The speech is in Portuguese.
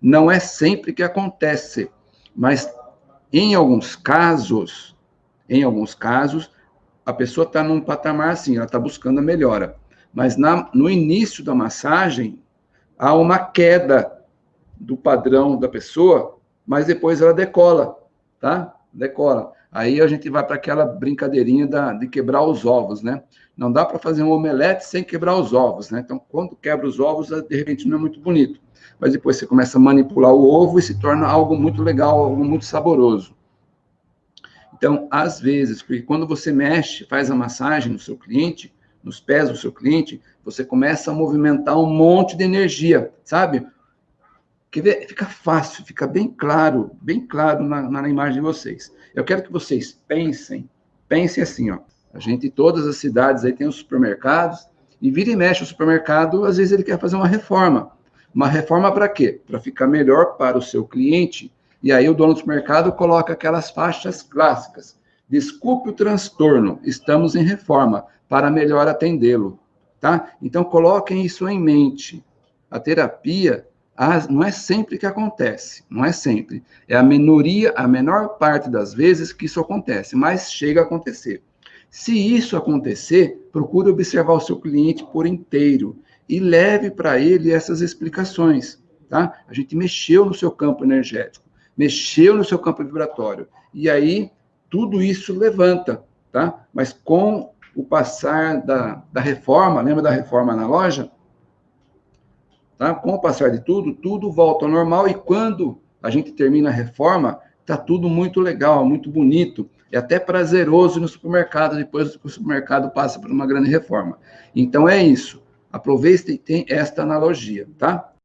Não é sempre que acontece, mas em alguns casos, em alguns casos, a pessoa está num patamar assim, ela está buscando a melhora. Mas na, no início da massagem, há uma queda do padrão da pessoa, mas depois ela decola, tá? Decola. Aí a gente vai para aquela brincadeirinha da, de quebrar os ovos, né? Não dá para fazer um omelete sem quebrar os ovos, né? Então, quando quebra os ovos, de repente não é muito bonito. Mas depois você começa a manipular o ovo e se torna algo muito legal, algo muito saboroso. Então, às vezes, porque quando você mexe, faz a massagem no seu cliente, nos pés do seu cliente, você começa a movimentar um monte de energia, sabe? Quer ver? Fica fácil, fica bem claro, bem claro na, na imagem de vocês. Eu quero que vocês pensem, pensem assim, ó. A gente, em todas as cidades aí tem os supermercados, e vira e mexe o supermercado, às vezes ele quer fazer uma reforma. Uma reforma para quê? Para ficar melhor para o seu cliente e aí o dono do supermercado coloca aquelas faixas clássicas. Desculpe o transtorno, estamos em reforma para melhor atendê-lo, tá? Então coloquem isso em mente. A terapia não é sempre que acontece, não é sempre. É a minoria, a menor parte das vezes que isso acontece, mas chega a acontecer. Se isso acontecer, procure observar o seu cliente por inteiro e leve para ele essas explicações, tá? A gente mexeu no seu campo energético mexeu no seu campo vibratório. E aí, tudo isso levanta, tá? Mas com o passar da, da reforma, lembra da reforma na loja? Tá? Com o passar de tudo, tudo volta ao normal e quando a gente termina a reforma, tá tudo muito legal, muito bonito, é até prazeroso no supermercado depois que o supermercado passa por uma grande reforma. Então é isso. Aproveite e tem esta analogia, tá?